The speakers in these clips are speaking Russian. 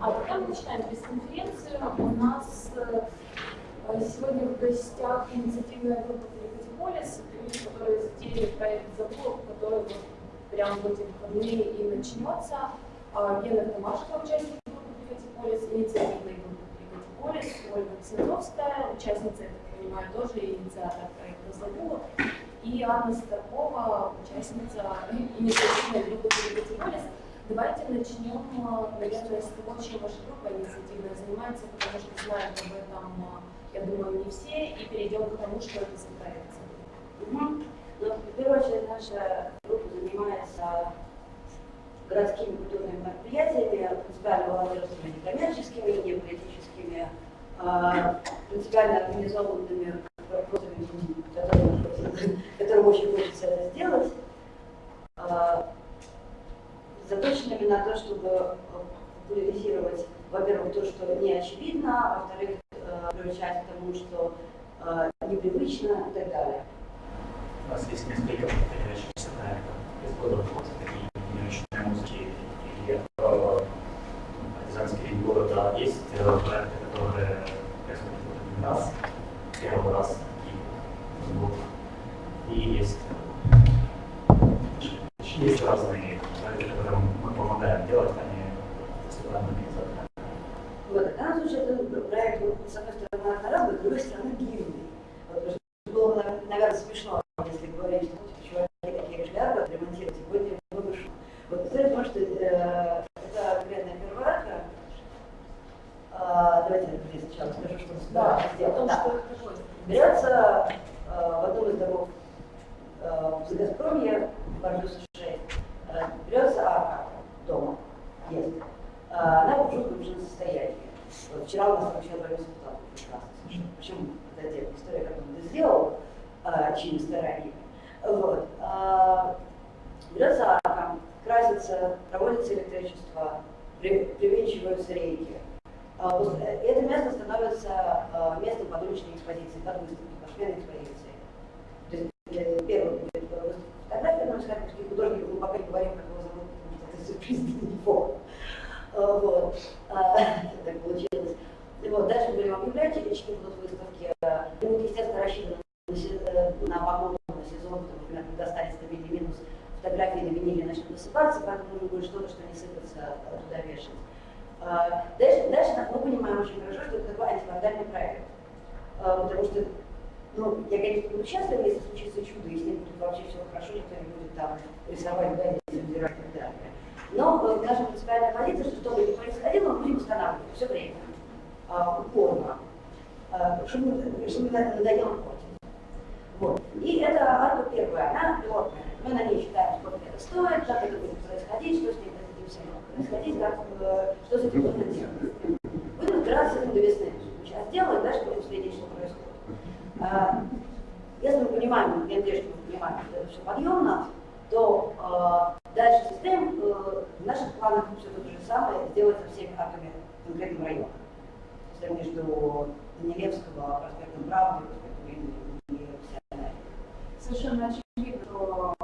А пока мы начинаем пресс-конференцию, у нас э, сегодня в гостях инициативная группа Полис, люди, которые затеяли проект «Забор», который вот прямо в эти выходные и начнется. А, Гена Томашко, участник группы Полис, инициативной группы Полис, Ольга Ксензовская, участница, я так понимаю, тоже инициатор проекта «Забор», и Анна Старкова, участница инициативной группы Полис. Давайте начнем, наверное, с того, чем ваша группа инициативная занимается, потому что знают об этом, я думаю, не все, и перейдем к тому, что это за проект. Угу. Ну, в первую очередь, наша группа занимается городскими культурными мероприятиями, принципиально волонтерскими, некоммерческими, не политическими, а, принципиально организованными вопросами, которым, которым очень хочется это сделать. А, заточенными на то, чтобы популяризировать, во-первых, то, что не очевидно, а во-вторых, э, приучать к тому, что э, непривычно и так далее. У нас есть несколько повторяющихся проектов. Из года в год такие динамичные музыки и э, партизанские города. Есть проекты, которые происходят один раз, первый раз и, и есть, есть разные которым мы помогаем делать, а не государственными организациями. Вот, в данном случае это проект, с одной стороны, одноразовый, с другой стороны, длинный. Вот, было бы, наверное, смешно, если говорить, что чуваки такие регулярно ремонтировать, сегодня много шума. Вот, представляете, потому что э, это конкретная первородка. А, давайте я сначала скажу, что да, сделано. Да. Что Берется э, в одном из домов э, в Газпроме, Бардюса 6, берется арка дома, есть. А, она в жутком же состоянии. Вот вчера у нас вообще отправился депутат прекрасно. Почему? Это отдельная история, как он это сделал, а, чьими стараниями. Вот. А, берется арка, красится, проводится электричество, привинчиваются рейки. Это место становится местом под уличной экспозиции, под выставки, под швейной экспозиции. То есть э, первый будет выставка фотография, но с харьковских художников мы пока не говорим, как его зовут, потому что это сюрприз для него. А, вот. А, так получилось. Вот. Дальше будем объявлять, очки будут выставки. Будут, естественно, рассчитаны на э, на сезон, что, когда станет стабильный минус, фотографии на виниле начнут высыпаться, поэтому нужно будет что-то, что не сыпется, туда вешать. А, дальше, дальше мы понимаем очень хорошо, что это такой антивандальный проект. Потому что ну, я, конечно, буду счастлива, если случится чудо, если будет вообще все хорошо, никто не будет там рисовать, гадить, собирать и так далее. Но э, наша принципиальная позиция, что что бы ни происходило, мы будем устанавливать все время, э, упорно, чтобы, чтобы надоело портить. Вот. И это арка первая, она пилотная. Мы на ней считаем, сколько это стоит, как это будет происходить, что с ней всем происходить, как, э, что с этим можно делать. Будем разбираться с этим до весны. Сейчас делаем, дальше будем следить, что происходит. А, если мы понимаем, я надеюсь, что мы понимаем, что это все подъемно, то э, дальше систем э, в наших планах все то же самое сделать со всеми актами конкретного района. Если между Данилевского, проспектом Правды, проспектом Ленина и Совершенно очевидно, что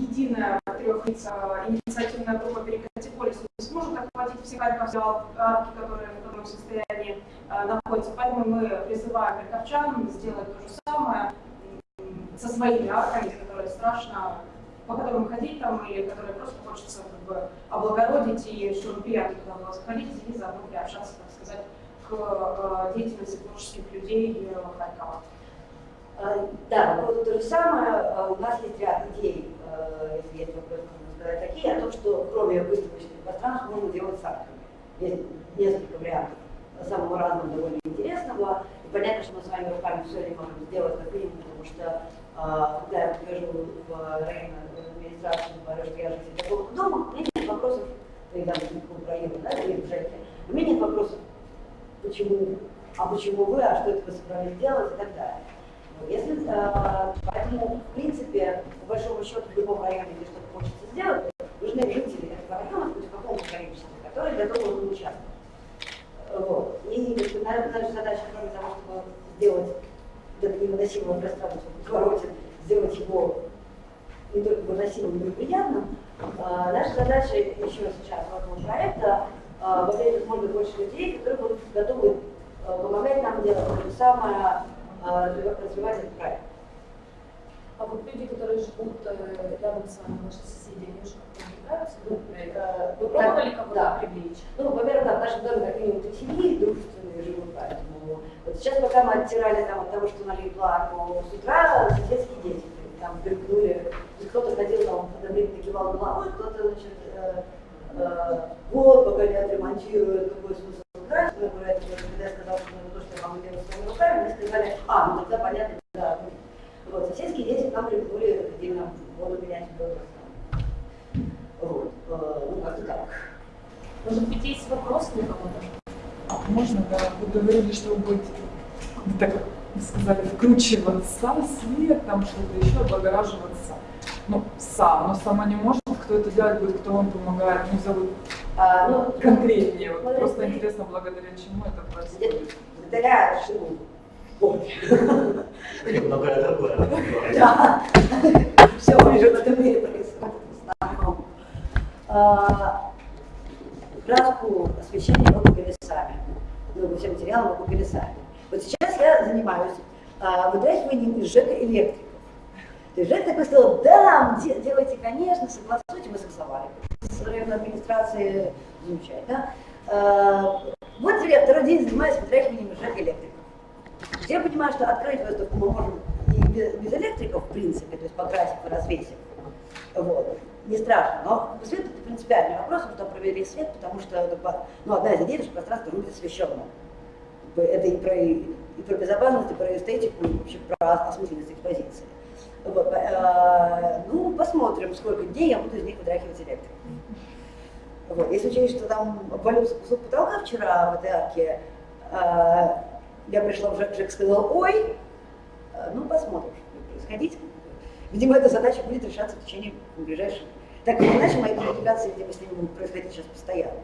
единая трехлица инициативная группа Перекати не сможет охватить все харьковские арки, которые в таком состоянии э, находятся. Поэтому мы призываем харьковчан сделать то же самое со своими арками, которые страшно, по которым ходить там, или которые просто хочется как бы облагородить, и чтобы приятно туда было заходить, и заодно приобщаться, так сказать, к э, деятельности творческих людей Харькова. Э, да, по то же самое. У нас есть ряд идей, если есть вопросы, сказать такие, о том, что кроме выставочных пространств можно делать с арками. Есть несколько вариантов самого разного, довольно интересного. И понятно, что мы с вами руками все не можем сделать как минимум, потому что а, когда я прихожу в районную администрацию, говорю, что я житель такого дома, у меня нет вопросов, или там в районе, да, или в ЖЭКе, у меня нет вопросов, почему, а почему вы, а что это вы собрались делать и так далее. Если, э, поэтому, в принципе, по большому счету, в любом районе, где что-то хочется сделать, нужны жители этого района, хоть в каком-то количестве, которые готовы в этом участвовать. Вот. И наша задача, кроме того, чтобы сделать это невыносимое пространство в повороте, сделать его не только выносимым, но и приятным, э, наша задача еще сейчас в этого проекта а, во-первых, может быть больше людей, которые будут готовы а, помогать нам делать то самое, а, развивать этот проект. А вот люди, которые живут э, рядом с вами, ваши соседи, они уже как-то привлекаются? Вы, э, вы пробовали кого-то Да. привлечь? Ну, во-первых, да, в нашем доме как минимум три семьи дружественные живут, поэтому вот сейчас пока мы оттирали там от того, что налили плану, с утра соседские дети там есть кто-то ходил там, одобрительно кивал головой, кто-то, значит, э, э, вот, пока не отремонтируют, какой смысл играть, про это, когда я сказала, что могу делать своими руками, мне сказали, а, ну тогда понятно, да. Вот, соседские дети к нам примкнули, ходили нам воду менять дома. Вот, э, ну как-то так. Может быть, есть вопросы у кого-то? А можно, да, вы говорили, что вы будете, вы так сказали, вкручиваться, свет, там что-то еще, облагораживаться. Ну, сам, но сама не может, кто это делать будет, кто вам помогает, ну, зовут А, ну, конкретнее. Вот просто это- интересно, благодаря чему это происходит. Благодаря шину. Ой. Многое другое. Да. Все уже в этом мире происходит в основном. А, Краску освещения мы купили сами. Ну, все материалы мы купили сами. Вот сейчас я занимаюсь а, вытряхиванием из ЖЭКа электриков. То есть ЖЭК такой сказал, да, де- делайте, конечно, согласуйте, мы согласовали. Районной администрации замечательно. А, Вот теперь я второй день занимаюсь вытряхиванием ЖЭКа электриков. Я понимаю, что открыть выставку мы можем и без, электриков, в принципе, то есть покрасив и развесив. Вот. Не страшно, но свет это принципиальный вопрос, что провели свет, потому что бы, ну, одна из идей, что пространство будет освещенным. Это и про, и про безопасность, и про эстетику, и вообще про осмысленность экспозиции. Э, Ну, посмотрим, сколько дней я буду из них вытряхивать электрик. Вот. Если учесть, что там обвалился кусок потолка вчера в этой арке, э, я пришла в ЖЭК, ЖЭК сказал, ой, э, ну посмотрим, что будет происходить. Видимо, эта задача будет решаться в течение ближайших. Так или иначе, мои коммуникации, видимо, с ними будут происходить сейчас постоянно.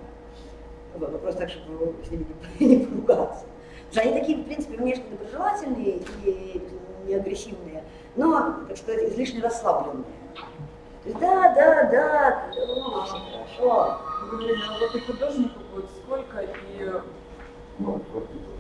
Вот, Вопрос так, чтобы с ними не, не поругаться. Потому что они такие, в принципе, внешне доброжелательные и не агрессивные, но, так сказать, излишне расслабленные. То есть, да, да, да, ну, все хорошо. Вы говорили, а вот и художнику будет сколько, и ну,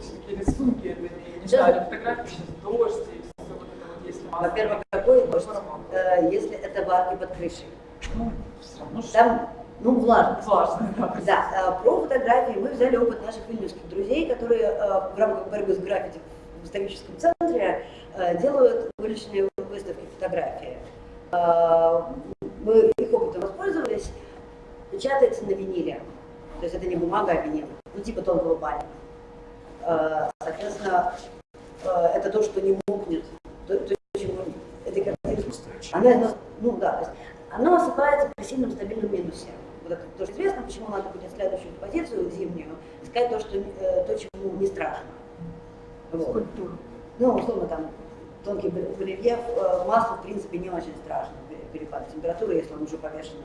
всякие рисунки, это не, знаю, фотографии сейчас дождь, и все вот это вот есть масса. Во-первых, какой дождь, э, если это варки под крышей? ну, все равно что Там, ну, влажность. важно, да. Да, э, про фотографии мы взяли опыт наших вильнюсских друзей, которые э, в рамках борьбы с граффити в историческом центре делают уличные выставки фотографии. Э, Мы их опытом воспользовались, печатается на виниле, то есть это не бумага, а винил, ну типа тонкого баня. Э, Соответственно, э, это то, что не мокнет, то, то, чего этой картины она, ну, ну да, то есть оно осыпается при сильном стабильном минусе. Вот это тоже известно, почему надо будет следующую позицию зимнюю искать то, что, э, то чему не страшно. Вот. Скульптуру. Ну, условно, там, тонкий бр- рельеф, э, масло, в принципе, не очень страшно, пе- перепады температуры, если он уже повешен.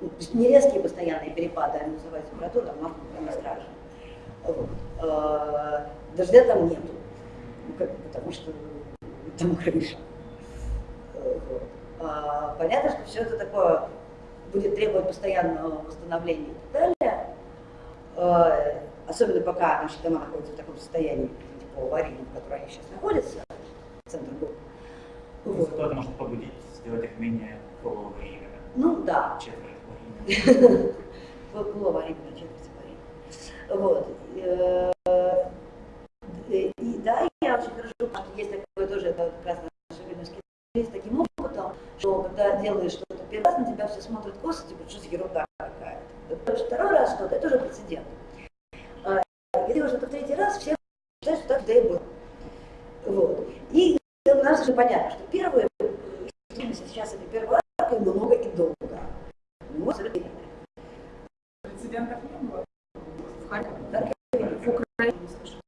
Ну, не резкие постоянные перепады, они называют температуру, там масло не страшно. Э, Дождя там нету, ну, потому что там крыша. А, Понятно, что все это такое будет требовать постоянного восстановления и так далее. Э, Особенно пока наши дома находятся в таком состоянии, типа аварийном, в котором они сейчас находятся, центр города. Ну, Вот. Зато это может побудить сделать их менее полуаварийными, Ну да, четверть аварийными. было аварийное четверть аварийное. Вот. Э, И, и да, я очень хорошо, что есть такое тоже, это как раз наши вильнюсские таким опытом, что когда делаешь что-то первый раз, на тебя все смотрят косо, типа, что за ерунда какая-то. Вот Второй раз что-то, это уже прецедент. А, И делаешь это в третий раз, все считают, что так да и было. Вот. И у нас уже понятно, что первое, э, что мы сейчас это первый раз, и много и долго. Ну, абсолютно верно. Прецедентов не было. в Харькове, Так, в Украине, слушай.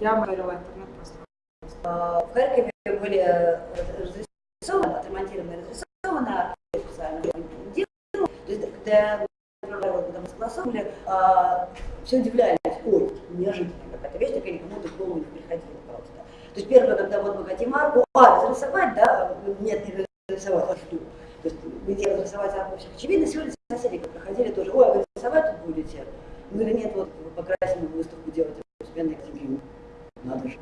Я мониторила интернет просто. А, В Харькове были э, разрисованы, отремонтированы, разрисованы, специально делали. То есть, когда когда мы согласовывали, все удивлялись, ой, неожиданно какая-то вещь, такая никому в голову не приходила просто. То есть первое, когда вот мы хотим арку, а, разрисовать, да, нет, не разрисовать, а что? То есть где разрисовать арку всех очевидно, сегодня соседи как проходили тоже, ой, а вы рисовать тут будете? Мы говорили, нет, вот покрасим выставку делать, постепенно активим. Надо же.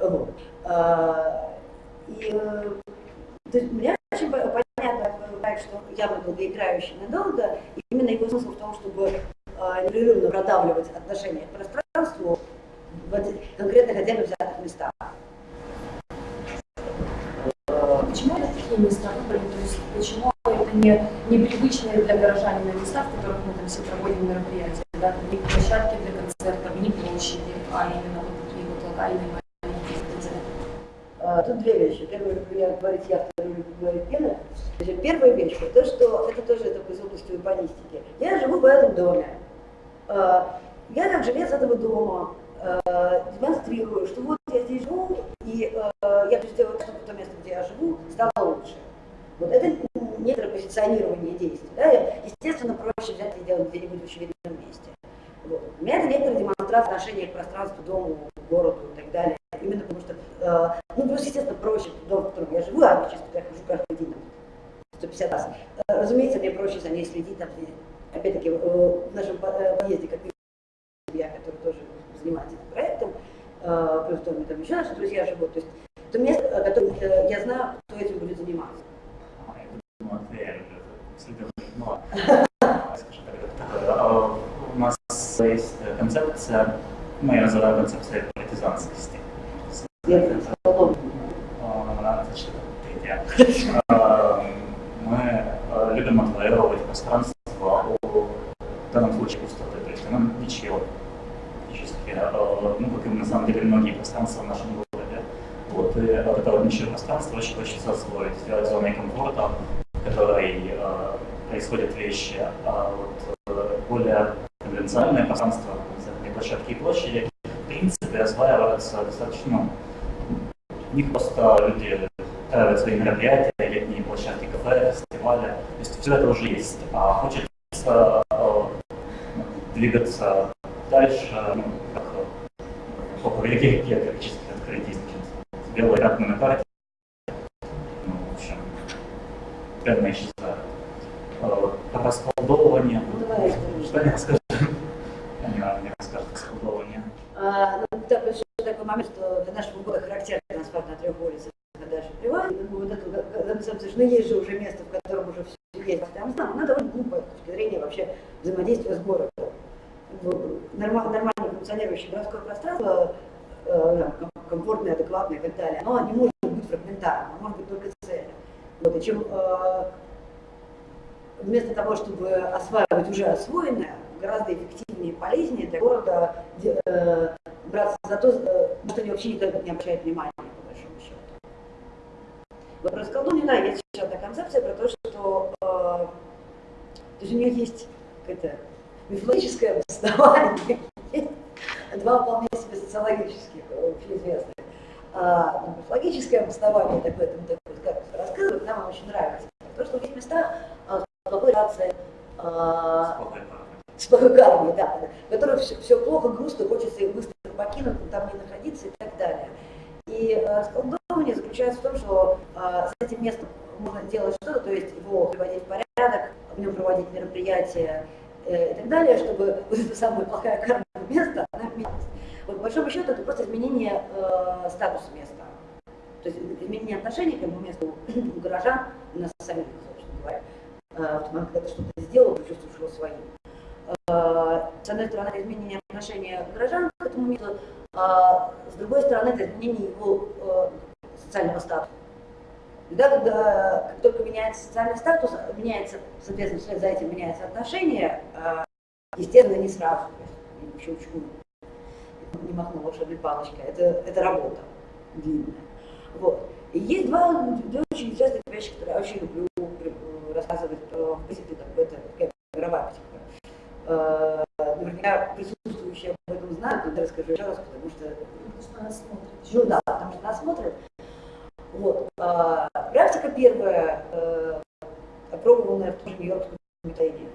Вот. А, и э, то есть мне очень по- понятно, понимаю, что явно долгоиграющий надолго, и именно его смысл в том, чтобы а, непрерывно продавливать отношения к пространству в эти- конкретно хотя бы взятых местах. Э, Почему это такие места выбрали? То есть почему это не непривычные для горожанина места, в которых мы там все проводим мероприятия? Да? Не площадки для концертов, площади, а именно вот такие вот локальные. А, Тут две вещи. Люблю я говорить я, вторую люблю говорить Гена. Первая вещь, то, что это тоже это из области урбанистики. Я живу в этом доме. А, Я как жилец этого дома а, демонстрирую, что вот я здесь живу, и я хочу сделать, чтобы то место, где я живу, стало лучше. Вот это некоторое позиционирование действий. Да? Естественно, проще взять и сделать где-нибудь в очевидном месте. Вот. У меня это некоторая демонстрация отношения к пространству, дому, городу и так далее. Именно потому что, э, ну, плюс, естественно, проще дом, в котором я живу, а сейчас я хожу каждый день, там, 150 раз. Э, разумеется, мне проще за ней следить, там, опять-таки, э, в нашем э, подъезде, как я, который тоже занимается этим проектом, плюс доме там еще наши друзья живут, то есть это место, которое я знаю, кто этим будет заниматься. А, я думаю, Матвей, это следовательно, ну, скажем так, это такое, а, У нас есть э, концепция, мы ее называем концепцией партизанскости. Я столом. А, значит, третья. А, Мы э, любим отвоевывать пространство у, в данном случае пустоты, то есть оно ничего. Фактически, э, ну, как и на самом деле многие пространства в нашем городе. Вот, и вот это вот ничего пространство очень хочется освоить, сделать зоной комфорта, в которой э, происходят вещи, а вот э, более конвенциональное пространство, концертные площадки и площади, в принципе, осваиваются достаточно, ну, у них просто люди устраивают свои мероприятия, летние площадки, кафе, фестивали. То есть все это уже есть. А хочется э, двигаться дальше, ну, как э, по повелике географических открытий, значит, белые пятна на карте, ну, в общем, прямо исчезают. Э, Про расколдовывание. Ну, Что не расскажем? Не, не расскажут расколдовывание. А, ну, так, еще такой момент, что для нашего города характерный транспорт на трех улицах, а дальше приват. Ну, вот это, что ну, есть же уже место, в котором уже все есть. Там, там, она довольно глупая с точки зрения вообще взаимодействия с городом. Ну, норма- Нормально функционирующее городское пространство, э, комфортное, адекватное и так далее, оно не может быть фрагментарным, оно может быть только цельным. Вот, и чем э, вместо того, чтобы осваивать уже освоенное, гораздо эффективнее и полезнее для города э, браться за то, э, что они вообще никак не обращают внимания, по большому счету. Вот про расколдование, да, есть еще одна концепция про то, что э, то есть у нее есть какое-то мифологическое обоснование, два вполне себе социологических, э, общеизвестных. А, ну, мифологическое обоснование такое, там, такое, как рассказывают, нам очень нравится. То, что есть места а, с плохой рацией, а, Спокойно. с плохой кармой, да, в которых все, все плохо, грустно, хочется их быстро покинуть, там не находиться и так далее. И э, расколдовывание заключается в том, что э, с этим местом можно делать что-то, то есть его приводить в порядок, в нем проводить мероприятия э, и так далее, чтобы вот эта самая плохая карма места, она менялась. Вот, по большому счету, это просто изменение э, статуса места. То есть изменение отношений к этому месту у горожан, у нас самих, собственно говоря. Э, в когда ты что-то сделал, ты чувствуешь своим. Э, С одной стороны, изменение отношения горожан к этому месту, а с другой стороны, это изменение его э, социального статуса. Тогда, когда как только меняется социальный статус, меняется, соответственно, вслед за этим меняется отношение, э, естественно, не сразу, есть, щелчку не махну волшебной палочкой, это, это работа длинная. Вот. И есть два, две очень известных вещи, которые я очень люблю э, рассказывать про в принципе, так, это такая мировая психика. Э, Наверняка присутствующие об этом знают, но я расскажу еще раз, потому что Потому что нас смотрят. ну да, потому что нас смотрят. Вот. А, практика первая, э, опробованная в том же Нью-Йоркском методе.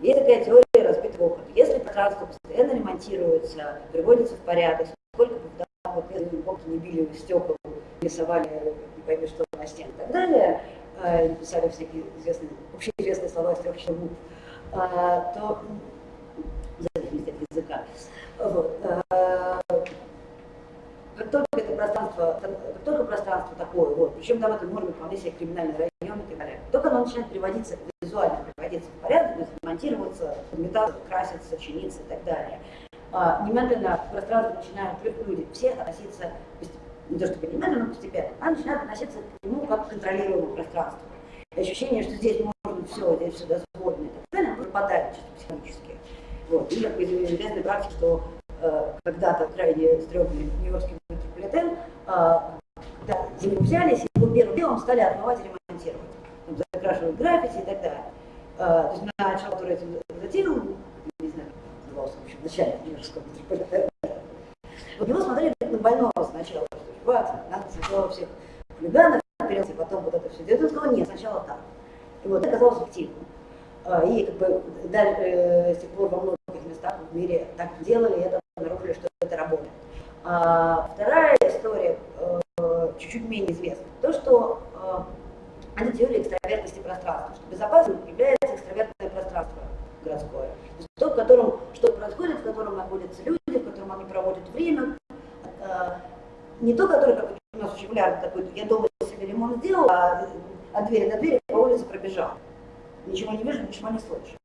Есть такая теория разбитого опыта. Если пространство постоянно ремонтируется, приводится в порядок, сколько бы там вот полки не били стекол, рисовали, не пойми что на стене и так далее, э, писали всякие известные, общеизвестные слова из трех часов, то в зависимости от языка. Вот. Э, Как только это пространство, как только пространство такое, вот, причем там это может быть вполне себе криминальный район и так далее, только оно начинает приводиться, визуально приводиться в порядок, есть монтироваться, метаться, краситься, чиниться и так далее. А, немедленно к пространству начинают люди все относиться, не то чтобы немедленно, но постепенно, а начинают относиться к нему как к контролируемому пространству. И ощущение, что здесь можно все, здесь все дозволено и так далее, пропадает чисто психологически. Вот. И как бы из известной практики, что когда-то крайне стрёмный нью-йоркский метрополитен, э, когда зиму взялись, его первым делом стали отмывать и ремонтировать. Там, закрашивать граффити и так далее. Э, то есть на человек, который этим затеял, не знаю, назывался, в общем, начальник нью-йоркского метрополитена, вот его смотрели на больного сначала, что чувак, надо сначала всех хулиганов, и потом вот это все делать. Он сказал, нет, сначала так. И вот это оказалось эффективным. А, И как бы дальше, э, с тех пор во многих местах в мире так делали, и это обнаружили, что это работает. А вторая история э, чуть-чуть менее известна. То, что это теория экстравертности пространства, что безопасным является экстравертное пространство городское. То есть то, в котором что происходит, в котором находятся люди, в котором они проводят время. Э, Не то, которое, как у нас очень популярно, такой, я дома себе ремонт сделал, а от двери до двери по улице пробежал. Ничего не вижу, ничего не слышу.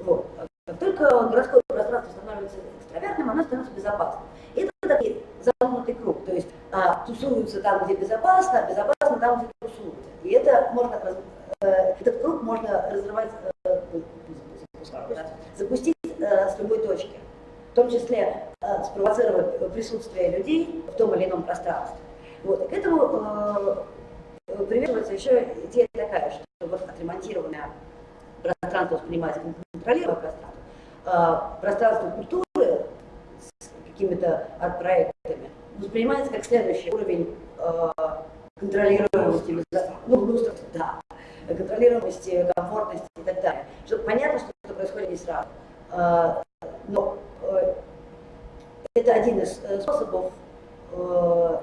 Вот. Как только городское пространство становится экстравертным, оно становится безопасным. И это такой замкнутый круг. То есть а, тусуются там, где безопасно, а безопасно там, где тусуются. И это можно, э, этот круг можно разрывать, э, запустить э, с любой точки. В том числе э, спровоцировать присутствие людей в том или ином пространстве. Вот. И к этому э, приверживается еще идея такая, что вот отремонтированное пространство воспринимается как контролируемое пространство, а пространство культуры с какими-то арт-проектами воспринимается как следующий уровень э, контролируемости, ну, ну, да, контролируемости, комфортности и так далее. Чтобы понятно, что это происходит не сразу. А, но э, это один из э, способов э,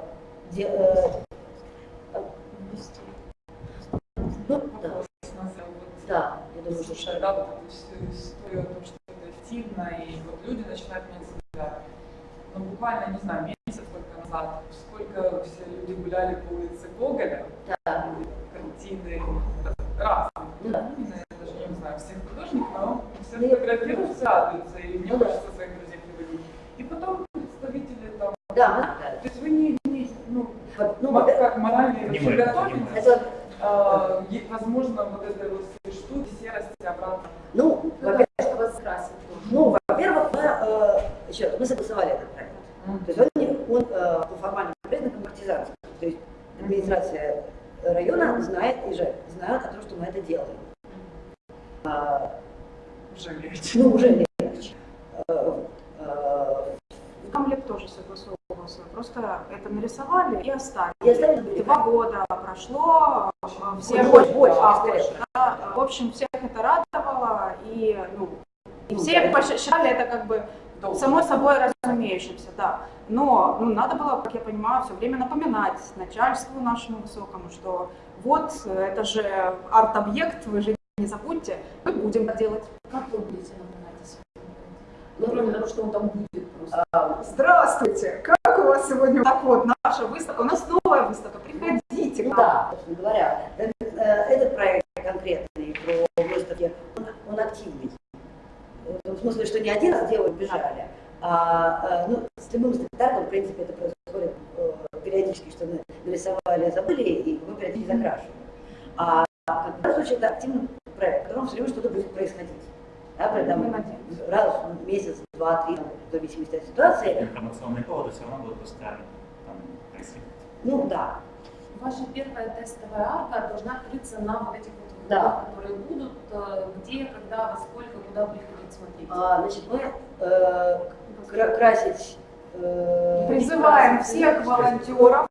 де- э, ну, да, да, я думаю, что да, вот эту всю историю о том, что это эффективно, и вот люди начинают менять себя. Ну, буквально, не знаю, назад, сколько все люди гуляли по улице Гоголя, да, картины разные. Ну да. Ну, Я даже не знаю всех художников, но все Ну, фотографируются, радуются, и мне Ну да. хочется своих друзей приводить. И потом представители там, да, то есть вы не, не ну, Вот, ну, как морально Не вообще готовитесь, это, а, возможно, вот этой вот штуки, серости обратно. ну, да, что вас красит. ну, во-первых, мы, э, еще раз, мы согласовали этот проект. То есть он, не- он э, по формальным признакам партизанский. То есть администрация района знает и же знает о том, что мы это делаем. А, Уже легче. ну, уже легче. Камлет тоже согласовывался. Просто это нарисовали и оставили. И оставили. Два года прошло, э, все Больше, больше, а, больше, да. В общем, всех это радовало, и, ну, и все посчитали это как бы само собой разумеющимся, да. Но ну, надо было, как я понимаю, все время напоминать начальству нашему высокому, что вот э, это же арт-объект, вы же не забудьте, мы будем так делать. Как вы будете напоминать о? Ну, кроме того, что он там будет просто. а, Здравствуйте! Как у вас сегодня? Так вот, наша выставка, у нас новая выставка, приходите. к Ну нам. да, собственно говоря, этот, э, этот проект конкретный про выставки, он, он активный. В смысле, что не один раз делают, бежали, а, э, ну, с любым стрит-артом, в принципе, это происходит э, периодически, что мы нарисовали, забыли, и мы периодически закрашиваем. А в данном случае это активный проект, в котором все время что-то будет происходить. Да, при этом раз в месяц, два, три, в зависимости от ситуации. Информационные поводы все равно будут постоянно там происходить. Ну да, Ваша первая тестовая арка должна открыться на вот этих вот Да. которые будут, э, где, когда, во сколько, куда приходить смотреть. А, значит, мы э, красить... э, Призываем всех волонтеров.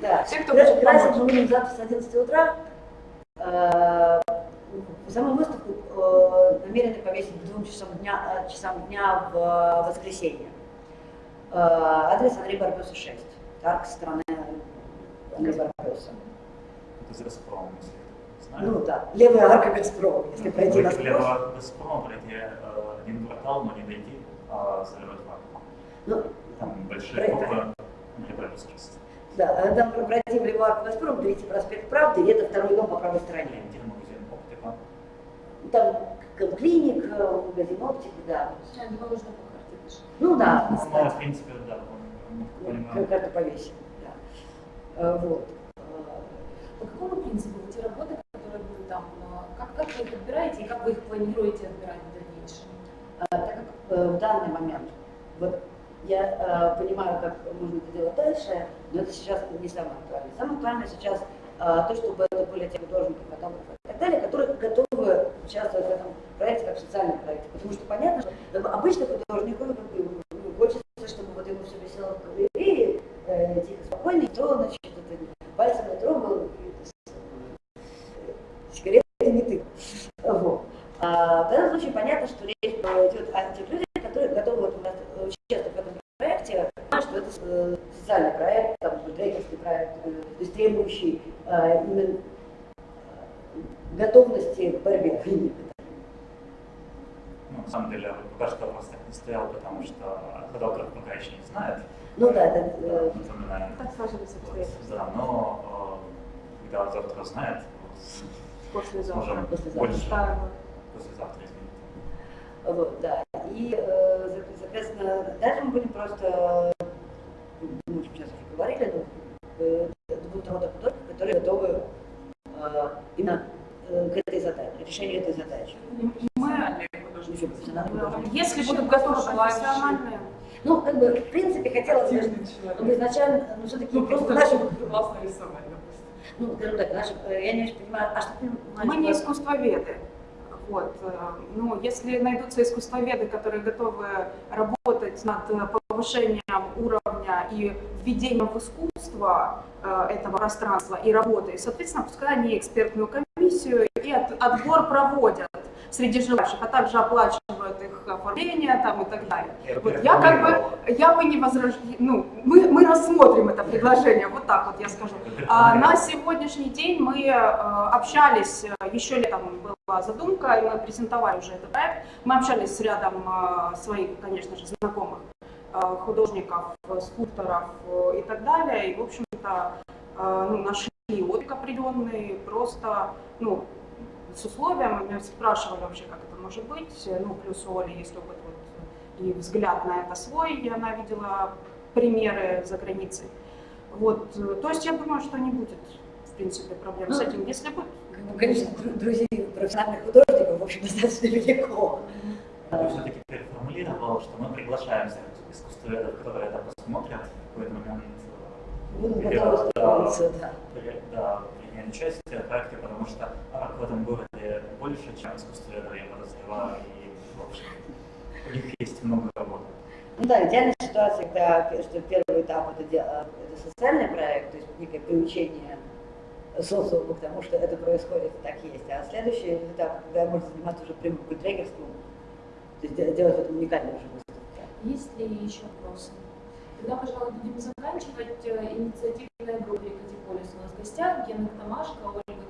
Да, Всех, кто красить, хочет красить помочь. мы будем завтра с 11 утра. Э, саму выставку э, намерены повесить к двум часам дня, э, часам дня в э, воскресенье. Э, адрес Андрей Барбеса 6. Так, страны Андрей Барбеса. Это за Газпром, если знаю. Ну да, левая арка Газпрома, если пройти на от Газпрома пройти э, один квартал, но не дойти, а заливать вакуум. Ну, Там большие Проект. копы для сейчас. да, а там левую арку Газпрома, перейти проспект Правды, и это второй дом по правой стороне. Где магазин оптика. Там клиник, э, магазин оптики, да. Я думаю, нужно по карте даже. Ну да, Ну, кстати. в принципе, да, Ну, понимаю. Как-то повесим, да. Э, Вот. По какому принципу те работы, которые будут там, э, как, как вы их отбираете и как вы их планируете отбирать? А, так как э, в данный момент, вот я э, понимаю, как можно это делать дальше, но это сейчас не самое актуальное. Самое актуальное сейчас э, то, чтобы это были те художники, фотографы и так далее, которые готовы участвовать в этом проекте как в социальном проекте. Потому что понятно, что обычно художнику ну, ну, хочется, чтобы вот ему все висело в галерее, тихо, спокойно, никто, значит, это, пальцем не трогал, и, э, сигареты не тыкал. Вот. А, в данном случае понятно, что речь идет о тех людях, которые готовы вот, у нас участвовать в этом проекте, что это э, социальный проект, там, трекерский проект, э, то есть требующий э, именно э, готовности к борьбе. Ну, на самом деле, пока что вопрос так не стоял, потому что фотограф пока еще не знает. Ну да, это, Напоминаю. Так сложились обстоятельства. Да, но когда завтра узнает, вот, Послезавтра. сможем Послезавтра. больше Ставила. Послезавтра, извините. Вот, да. И, э, со- соответственно, дальше мы будем просто, э, мы сейчас уже говорили, но это будут рода художников, которые готовы э, именно э, к этой задаче, решению этой задачи. Профессиональные художники. Если будут готовы профессиональные, Ну, как бы, в принципе, хотелось бы, чтобы изначально, ну, все-таки Ну, просто наши, классно рисовать, допустим. ну, скажем так, наши, я не очень понимаю, а что ты мы не искусствоведы. Вот. э, Ну, если найдутся искусствоведы, которые готовы работать над э, повышением уровня и введением в искусство э, этого пространства и работы, соответственно, пускай они экспертную комиссию и от- отбор проводят среди желающих, а также оплачивают их оформление там и так далее. Вот я как бы, я бы не возражаю, ну, мы, мы рассмотрим это предложение, вот так вот я скажу. А на сегодняшний день мы э, общались, э, еще летом была задумка, и мы презентовали уже этот проект. Мы общались с рядом э, своих, конечно же, знакомых художников, скульпторов и так далее. И, в общем-то, ну, нашли отклик определенный, просто, ну, с условием, мы спрашивали вообще, как это может быть. Ну, плюс у Оли есть опыт вот, и взгляд на это свой, и она видела примеры за границей. Вот, э, то есть я думаю, что не будет, в принципе, проблем с Ну, этим. Если будет, ну, конечно, дру- друзей профессиональных художников, в общем, достаточно велико. Я все-таки переформулировал, что мы приглашаем всех искусствоведов, которые это посмотрят в какой-то момент. э, Будем или, готовы да, да. Да, принять участие в проекте, потому что арк в этом городе больше, чем искусствоведов, я подозреваю, и, в общем, у них есть много работы. Ну да, идеальная ситуация, когда что первый этап это, это социальный проект, то есть некое приучение социума к тому, что это происходит и так есть. А следующий этап, когда можно заниматься уже прямым культрегерством, то есть де- делать это уникальную уже выставку. Есть ли еще вопросы? Тогда, пожалуй, будем заканчивать. Э, Инициативная группа «Екатиполис» у нас в гостях. Гена Томашко,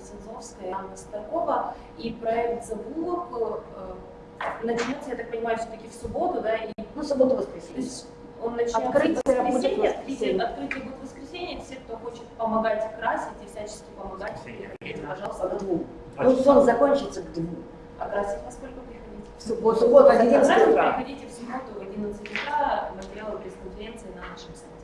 Ольга Ксензовская, Анна Старкова. И проект «Завулок» э, начнется, я так понимаю, все-таки в субботу, да? И, Ну, субботу, то воскресенье. есть он начнется Открытие в будет воскресенье. воскресенье. Открытие, будет воскресенье. Все, кто хочет помогать красить и всячески помогать, Воскресенье. приходите, По пожалуйста. двум. Два Ну, сон закончится к двум. А красить во сколько приходите? в В субботу, субботу в Красить 11 утра. приходите в субботу в 11 утра. Материалы пресс-конференции на нашем сайте.